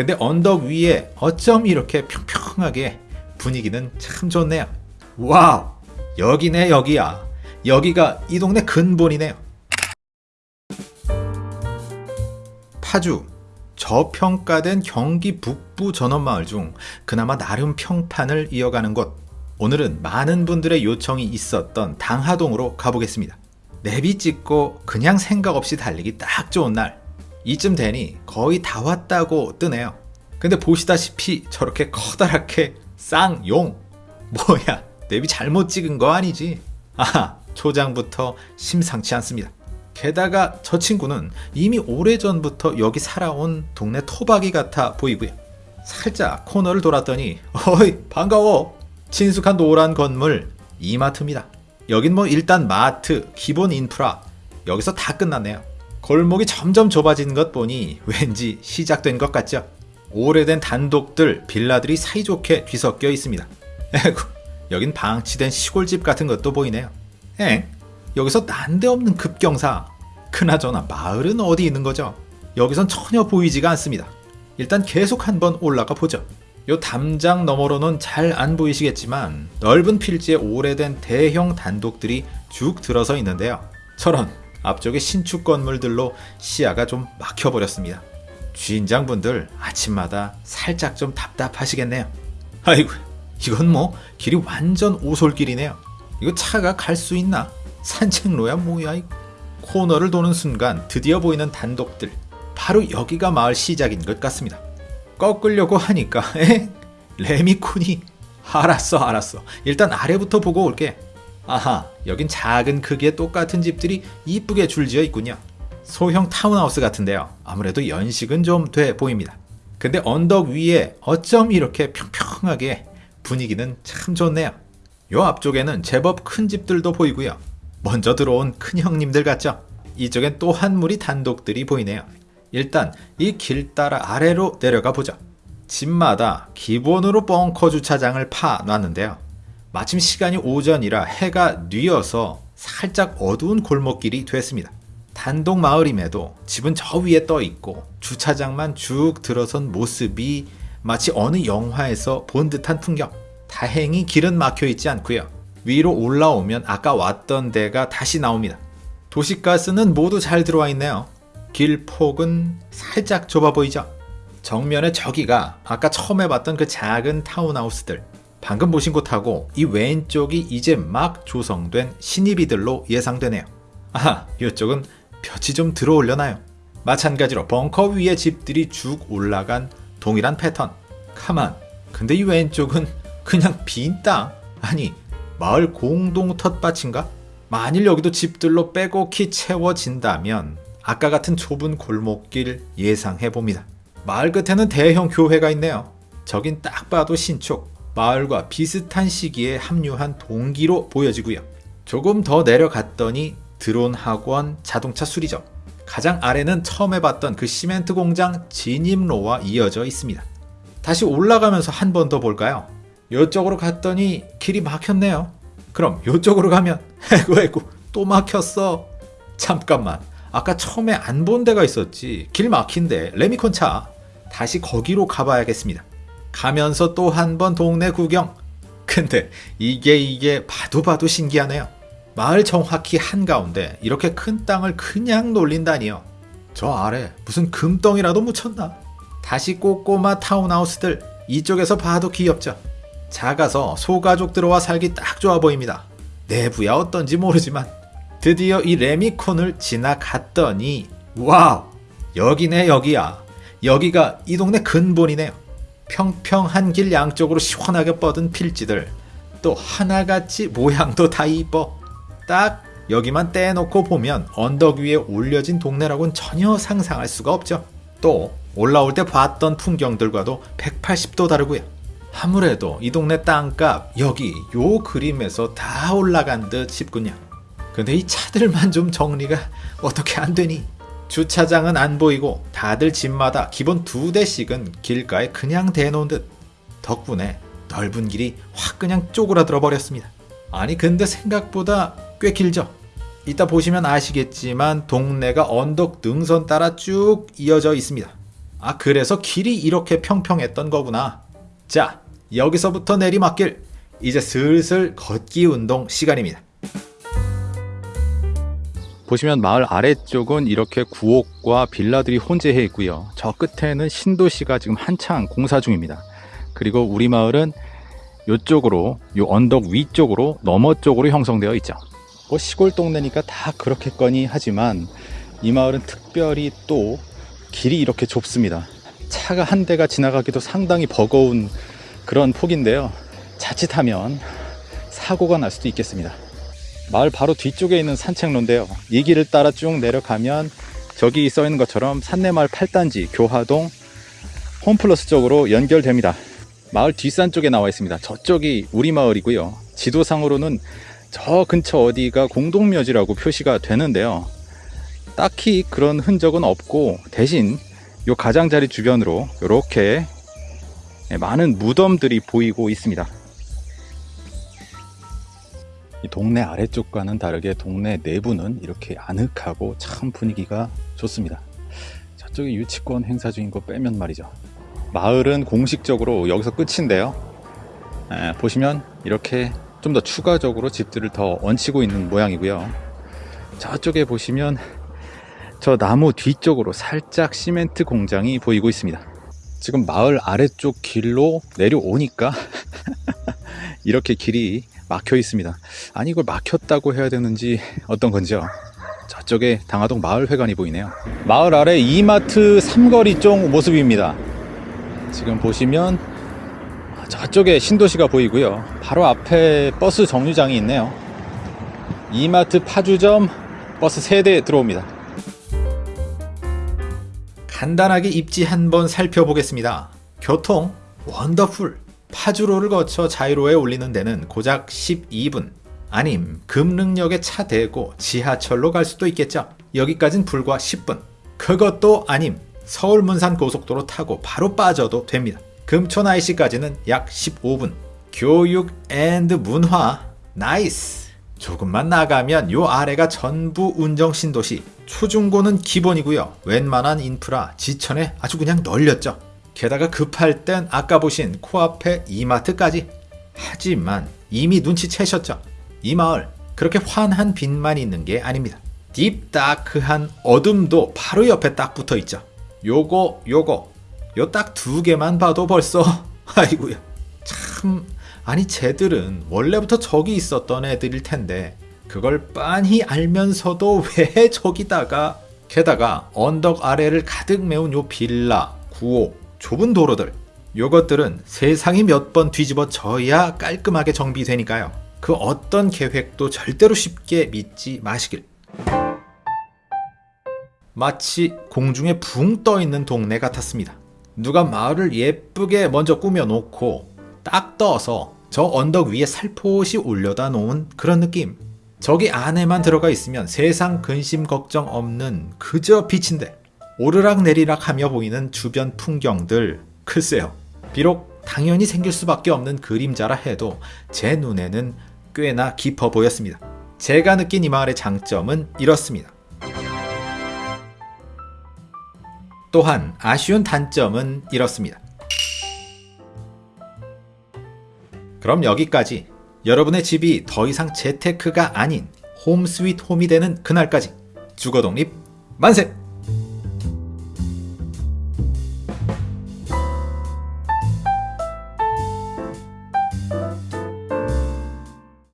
근데 언덕 위에 어쩜 이렇게 평평하게 분위기는 참 좋네요. Wow! 여기네 여기야. 여기가 이 동네 근본이네요. 파주 저평가된 경기 북부 전원마을 중 그나마 나름 평판을 이어가는 곳. 오늘은 많은 분들의 요청이 있었던 당하동으로 가보겠습니다. 내비 찍고 그냥 생각 없이 달리기 딱 좋은 날. 이쯤 되니 거의 다 왔다고 뜨네요. 근데 보시다시피 저렇게 커다랗게 쌍용. 뭐야, 내비 잘못 찍은 거 아니지? 아하, 초장부터 심상치 않습니다. 게다가 저 친구는 이미 오래전부터 여기 살아온 동네 토박이 같아 보이고요. 살짝 코너를 돌았더니 어이 반가워 친숙한 노란 건물 이마트입니다. 여긴 뭐 일단 마트, 기본 인프라 여기서 다 끝났네요. 골목이 점점 좁아지는 것 보니 왠지 시작된 것 같죠? 오래된 단독들, 빌라들이 사이좋게 뒤섞여 있습니다. 에구, 여긴 방치된 시골집 같은 것도 보이네요. 엥? 여기서 난데없는 급경사. 그나저나 마을은 어디 있는 거죠? 여기선 전혀 보이지가 않습니다. 일단 계속 한번 올라가 보죠. 요 담장 너머로는 잘 안 보이시겠지만 넓은 필지에 오래된 대형 단독들이 쭉 들어서 있는데요. 저런 앞쪽에 신축 건물들로 시야가 좀 막혀버렸습니다. 주인장분들 아침마다 살짝 좀 답답하시겠네요. 아이고 이건 뭐 길이 완전 오솔길이네요. 이거 차가 갈 수 있나? 산책로야 뭐야 이거. 코너를 도는 순간 드디어 보이는 단독들. 바로 여기가 마을 시작인 것 같습니다. 꺾으려고 하니까 에? 레미콘이 알았어 알았어 일단 아래부터 보고 올게 아하 여긴 작은 크기의 똑같은 집들이 이쁘게 줄지어 있군요. 소형 타운하우스 같은데요. 아무래도 연식은 좀 돼 보입니다. 근데 언덕 위에 어쩜 이렇게 평평하게 분위기는 참 좋네요. 요 앞쪽에는 제법 큰 집들도 보이고요. 먼저 들어온 큰 형님들 같죠? 이쪽엔 또 한 무리 단독들이 보이네요. 일단 이 길 따라 아래로 내려가 보죠. 집마다 기본으로 벙커 주차장을 파 놨는데요. 마침 시간이 오전이라 해가 뉘어서 살짝 어두운 골목길이 됐습니다. 단독 마을임에도 집은 저 위에 떠 있고 주차장만 쭉 들어선 모습이 마치 어느 영화에서 본 듯한 풍경. 다행히 길은 막혀 있지 않고요. 위로 올라오면 아까 왔던 데가 다시 나옵니다. 도시가스는 모두 잘 들어와 있네요. 길 폭은 살짝 좁아 보이죠? 정면에 저기가 아까 처음에 봤던 그 작은 타운하우스들 방금 보신 곳하고 이 왼쪽이 이제 막 조성된 신입이들로 예상되네요. 아하, 이쪽은 볕이 좀 들어올려나요? 마찬가지로 벙커 위에 집들이 쭉 올라간 동일한 패턴. 가만, 근데 이 왼쪽은 그냥 빈 땅? 아니, 마을 공동 텃밭인가? 만일 여기도 집들로 빼곡히 채워진다면 아까 같은 좁은 골목길 예상해 봅니다. 마을 끝에는 대형 교회가 있네요. 저긴 딱 봐도 신축, 마을과 비슷한 시기에 합류한 동기로 보여지고요. 조금 더 내려갔더니 드론 학원 자동차 수리점. 가장 아래는 처음 해봤던 그 시멘트 공장 진입로와 이어져 있습니다. 다시 올라가면서 한 번 더 볼까요? 이쪽으로 갔더니 길이 막혔네요. 그럼 이쪽으로 가면 에구 에구 또 막혔어. 잠깐만 아까 처음에 안 본 데가 있었지. 길 막힌데 레미콘 차. 다시 거기로 가봐야겠습니다. 가면서 또 한 번 동네 구경. 근데 이게 이게 봐도 봐도 신기하네요. 마을 정확히 한가운데 이렇게 큰 땅을 그냥 놀린다니요. 저 아래 무슨 금덩이라도 묻혔나? 다시 꼬꼬마 타운하우스들 이쪽에서 봐도 귀엽죠. 작아서 소가족 들어와 살기 딱 좋아 보입니다. 내부야 어떤지 모르지만 드디어 이 레미콘을 지나갔더니 wow 여기네 여기야 여기가 이 동네 근본이네요 평평한 길 양쪽으로 시원하게 뻗은 필지들 또 하나같이 모양도 다 이뻐. 딱 여기만 떼놓고 보면 언덕 위에 올려진 동네라고는 전혀 상상할 수가 없죠. 또 올라올 때 봤던 풍경들과도 180도 다르고요. 아무래도 이 동네 땅값 여기 요 그림에서 다 올라간 듯 싶군요. 근데 이 차들만 좀 정리가 어떻게 안 되니? 주차장은 안 보이고 다들 집마다 기본 두 대씩은 길가에 그냥 대놓은 듯 덕분에 넓은 길이 확 그냥 쪼그라들어 버렸습니다. 아니 근데 생각보다 꽤 길죠? 이따 보시면 아시겠지만 동네가 언덕 능선 따라 쭉 이어져 있습니다. 아, 그래서 길이 이렇게 평평했던 거구나. 자, 여기서부터 내리막길. 이제 슬슬 걷기 운동 시간입니다. 보시면 마을 아래쪽은 이렇게 구옥과 빌라들이 혼재해 있고요. 저 끝에는 신도시가 지금 한창 공사 중입니다. 그리고 우리 마을은 이쪽으로, 요 언덕 위쪽으로 너머 쪽으로 형성되어 있죠. 뭐 시골 동네니까 다 그렇겠거니 하지만 이 마을은 특별히 또 길이 이렇게 좁습니다. 차가 한 대가 지나가기도 상당히 버거운 그런 폭인데요. 자칫하면 사고가 날 수도 있겠습니다. 마을 바로 뒤쪽에 있는 산책로인데요. 이 길을 따라 쭉 내려가면 저기 써 있는 것처럼 산내마을 8단지 교화동 홈플러스 쪽으로 연결됩니다. 마을 뒷산 쪽에 나와 있습니다. 저쪽이 우리 마을이고요. 지도상으로는 저 근처 어디가 공동묘지라고 표시가 되는데요. 딱히 그런 흔적은 없고 대신 요 가장자리 주변으로 이렇게 많은 무덤들이 보이고 있습니다. 이 동네 아래쪽과는 다르게 동네 내부는 이렇게 아늑하고 참 분위기가 좋습니다. 저쪽에 유치권 행사 중인 거 빼면 말이죠. 마을은 공식적으로 여기서 끝인데요. 에, 보시면 이렇게 좀 더 추가적으로 집들을 더 얹히고 있는 모양이고요. 저쪽에 보시면 저 나무 뒤쪽으로 살짝 시멘트 공장이 보이고 있습니다. 지금 마을 아래쪽 길로 내려오니까 이렇게 길이 막혀 있습니다. 아니 이걸 막혔다고 해야 되는지 어떤 건지요. 저쪽에 당하동 마을회관이 보이네요. 마을 아래 이마트 삼거리 쪽 모습입니다. 지금 보시면 저쪽에 신도시가 보이고요. 바로 앞에 버스 정류장이 있네요. 이마트 파주점 버스 3대 들어옵니다. 간단하게 입지 한번 살펴보겠습니다. 교통 wonderful. 파주로를 거쳐 자유로에 올리는 데는 고작 12분. 아님 금능역에 차 대고 지하철로 갈 수도 있겠죠. 여기까진 불과 10분. 그것도 아님 서울 문산 고속도로 타고 바로 빠져도 됩니다. 금촌 IC까지는 약 15분. 교육 and 문화 nice. 조금만 나가면 요 아래가 전부 운정 신도시. 초중고는 기본이고요. 웬만한 인프라 지천에 아주 그냥 널렸죠. 게다가 급할 땐 아까 보신 코앞에 이마트까지. 하지만 이미 눈치채셨죠. 이 마을 그렇게 환한 빛만 있는 게 아닙니다. 딥다크한 어둠도 바로 옆에 딱 붙어 있죠. 요거 요거 요 딱 두 개만 봐도 벌써 아이고야 참 아니 쟤들은 원래부터 저기 있었던 애들일 텐데 그걸 빤히 알면서도 왜 저기다가 게다가 언덕 아래를 가득 메운 요 빌라 구옥 좁은 도로들 요것들은 세상이 몇 번 뒤집어져야 깔끔하게 정비되니까요. 그 어떤 계획도 절대로 쉽게 믿지 마시길. 마치 공중에 붕 떠 있는 동네 같았습니다. 누가 마을을 예쁘게 먼저 꾸며놓고 딱 떠서 저 언덕 위에 살포시 올려다 놓은 그런 느낌. 저기 안에만 들어가 있으면 세상 근심 걱정 없는 그저 빛인데 오르락 내리락 하며 보이는 주변 풍경들 글쎄요. 비록 당연히 생길 수밖에 없는 그림자라 해도 제 눈에는 꽤나 깊어 보였습니다. 제가 느낀 이 마을의 장점은 이렇습니다. 또한 아쉬운 단점은 이렇습니다. 그럼 여기까지 여러분의 집이 더 이상 재테크가 아닌 홈 스윗 홈이 되는 그날까지 주거독립 만세!